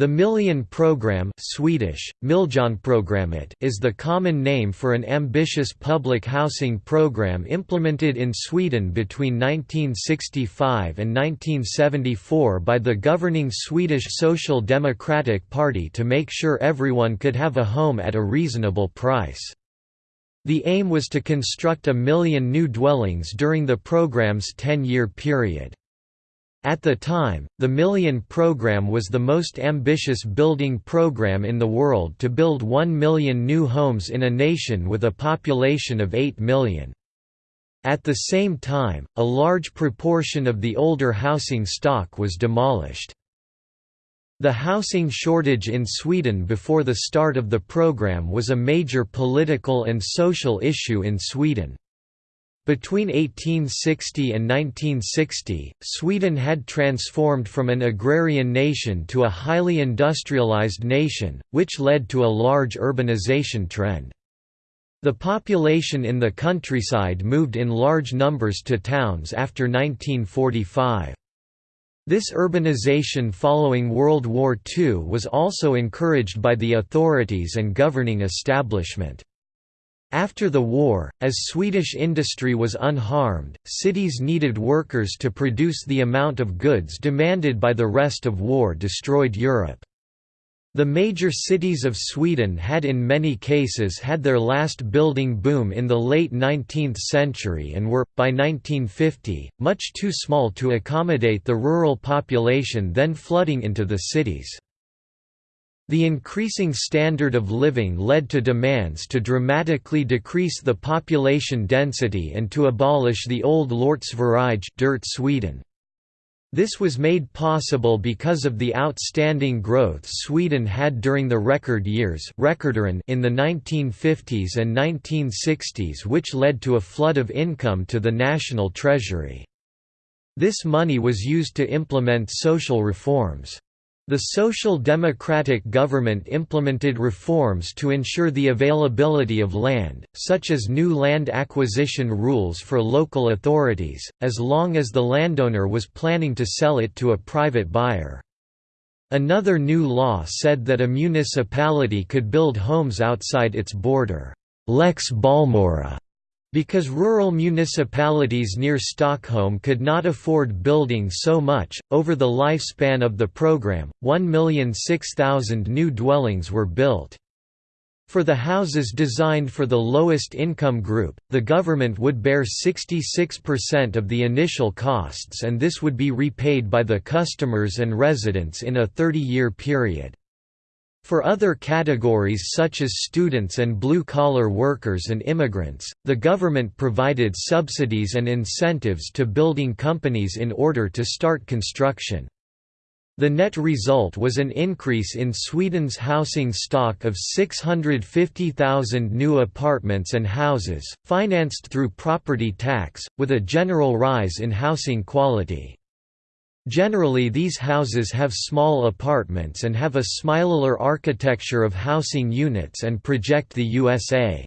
The Million Programme Swedish, is the common name for an ambitious public housing program implemented in Sweden between 1965 and 1974 by the governing Swedish Social Democratic Party to make sure everyone could have a home at a reasonable price. The aim was to construct a million new dwellings during the program's 10-year period. At the time, the Million Program was the most ambitious building program in the world to build 1 million new homes in a nation with a population of 8 million. At the same time, a large proportion of the older housing stock was demolished. The housing shortage in Sweden before the start of the program was a major political and social issue in Sweden. Between 1860 and 1960, Sweden had transformed from an agrarian nation to a highly industrialized nation, which led to a large urbanization trend. The population in the countryside moved in large numbers to towns after 1945. This urbanization following World War II was also encouraged by the authorities and governing establishment. After the war, as Swedish industry was unharmed, cities needed workers to produce the amount of goods demanded by the rest of war-destroyed Europe. The major cities of Sweden had in many cases had their last building boom in the late 19th century and were, by 1950, much too small to accommodate the rural population then flooding into the cities. The increasing standard of living led to demands to dramatically decrease the population density and to abolish the old Lortsverige dirt Sweden. This was made possible because of the outstanding growth Sweden had during the record years in the 1950s and 1960s which led to a flood of income to the national treasury. This money was used to implement social reforms. The Social Democratic government implemented reforms to ensure the availability of land, such as new land acquisition rules for local authorities, as long as the landowner was planning to sell it to a private buyer. Another new law said that a municipality could build homes outside its border Lex Bollmora", because rural municipalities near Stockholm could not afford building so much, over the lifespan of the program, 1,006,000 new dwellings were built. For the houses designed for the lowest income group, the government would bear 66% of the initial costs and this would be repaid by the customers and residents in a 30-year period. For other categories such as students and blue-collar workers and immigrants, the government provided subsidies and incentives to building companies in order to start construction. The net result was an increase in Sweden's housing stock of 650,000 new apartments and houses, financed through property tax, with a general rise in housing quality. Generally these houses have small apartments and have a smileler architecture of housing units and project the USA.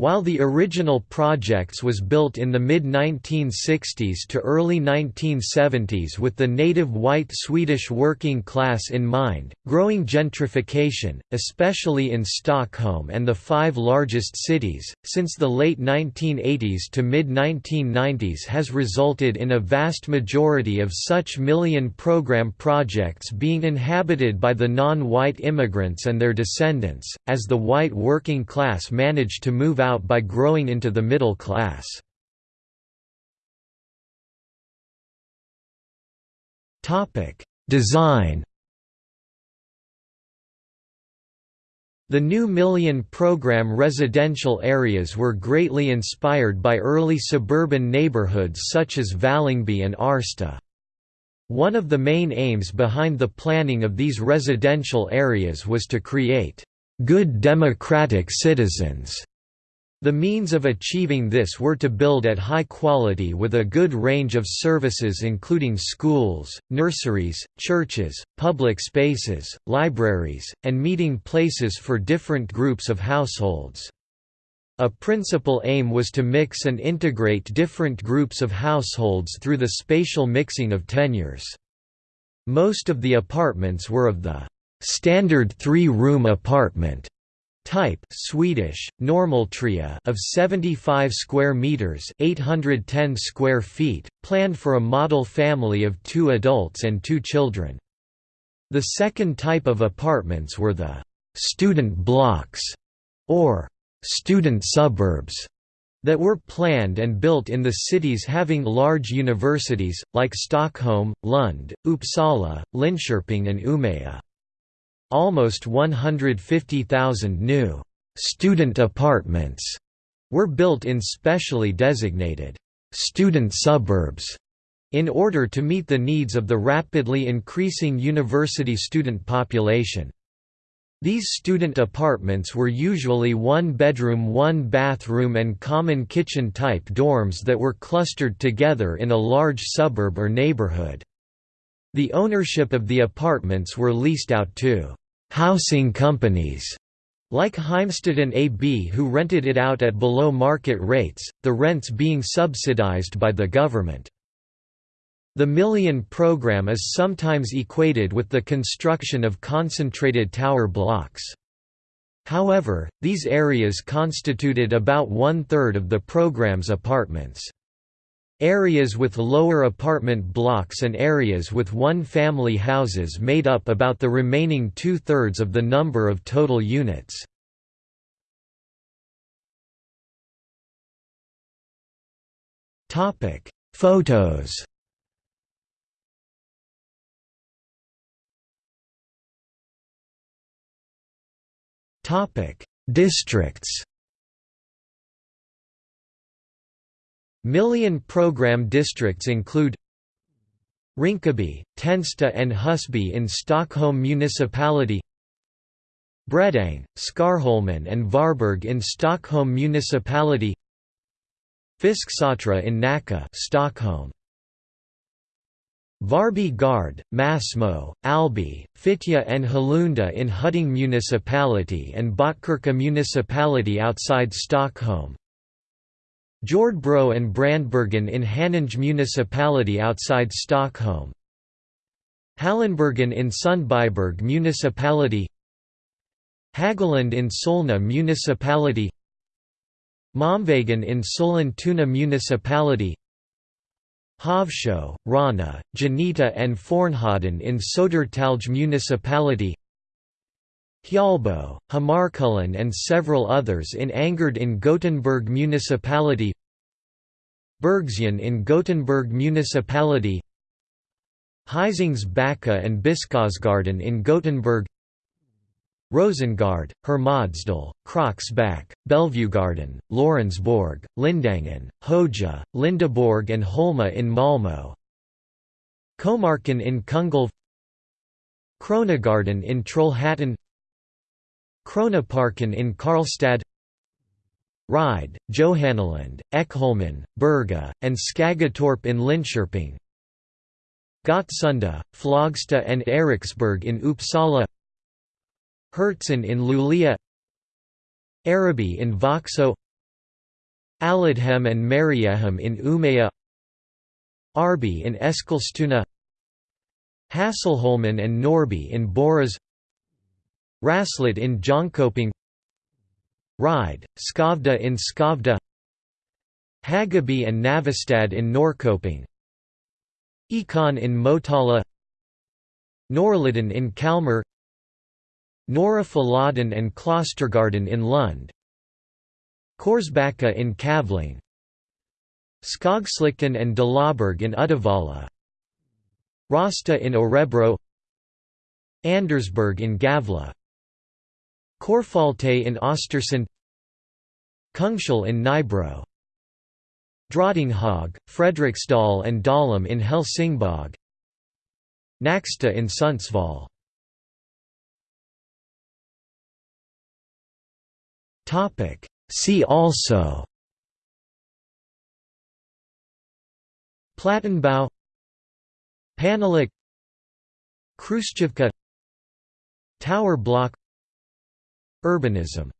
While the original projects was built in the mid-1960s to early 1970s with the native white Swedish working class in mind, growing gentrification, especially in Stockholm and the five largest cities, since the late 1980s to mid-1990s has resulted in a vast majority of such million program projects being inhabited by the non-white immigrants and their descendants, as the white working class managed to move out out by growing into the middle class. Design The new Million program residential areas were greatly inspired by early suburban neighborhoods such as Vällingby and Årsta. One of the main aims behind the planning of these residential areas was to create good democratic citizens the means of achieving this were to build at high quality with a good range of services including schools, nurseries, churches, public spaces, libraries, and meeting places for different groups of households. A principal aim was to mix and integrate different groups of households through the spatial mixing of tenures. Most of the apartments were of the standard three-room apartment type Swedish normaltrea of 75 square meters 810 square feet planned for a model family of 2 adults and 2 children the second type of apartments were the student blocks or student suburbs that were planned and built in the cities having large universities, like Stockholm, Lund, Uppsala, Linköping and Umeå. Almost 150,000 new «student apartments» were built in specially designated «student suburbs» in order to meet the needs of the rapidly increasing university student population. These student apartments were usually one-bedroom one-bathroom and common kitchen-type dorms that were clustered together in a large suburb or neighborhood. The ownership of the apartments were leased out to «housing companies» like Heimstaden AB who rented it out at below market rates, the rents being subsidized by the government. The Million program is sometimes equated with the construction of concentrated tower blocks. However, these areas constituted about one-third of the program's apartments. Areas with lower apartment blocks and areas with one-family houses made up about the remaining two-thirds of the number of total units. Photos Districts. Million program districts include Rinkeby, Tensta and Husby in Stockholm Municipality Bredäng, Skärholmen and Vårberg in Stockholm Municipality Fisksätra in Nacka Stockholm Vårby gård, Masmo, Alby, Fittja and Hallunda in Huddinge Municipality and Botkyrka Municipality outside Stockholm. Jordbro and Brandbergen in Haninge Municipality outside Stockholm. Hallonbergen in Sundbyberg Municipality. Hagaland in Solna Municipality. Malmvägen in Sollentuna Municipality. Hovsjö, Ronna, Geneta and Fornhöjden in Södertälje Municipality Hjällbo, Hammarkullen and several others in Angered in Gothenburg Municipality Bergsjön in Gothenburg Municipality Hisings Backa and Biskopsgården in Gothenburg Rosengård, Hermodsdal, Kroksbäck, Bellevuegården, Lorensborg, Lindängen, Höja, Lindeborg and Holma in Malmö Komarken in Kungälv Kronogården in Trollhättan Kronoparken in Karlstad Ryd, Johannelund, Ekholmen, Berga, and Skäggetorp in Linköping Gottsunda, Flogsta and Eriksberg in Uppsala Hertsön in Luleå Araby in Växjö Alidhem and Mariehem in Umeå Årby in Eskilstuna Hasselholmen and Norrby in Borås Råslätt in Jönköping Ride, Skövde in Skövde Hageby and Navestad in Norrköping Ekon in Motala Norrliden in Kalmar Norra Fäladen and Klostergården in Lund Korsbacka in Kavling Skogslikten and Dalaberg in Uddevalla Rasta in Örebro Andersberg in Gävle Korfalte in Östersund Kungshäll in Nybro Drottninghög, Fredriksdal and Dalum in Helsingborg Nacksta in Sundsvall. See also Plattenbau Panelák Khrushchevka Tower block Urbanism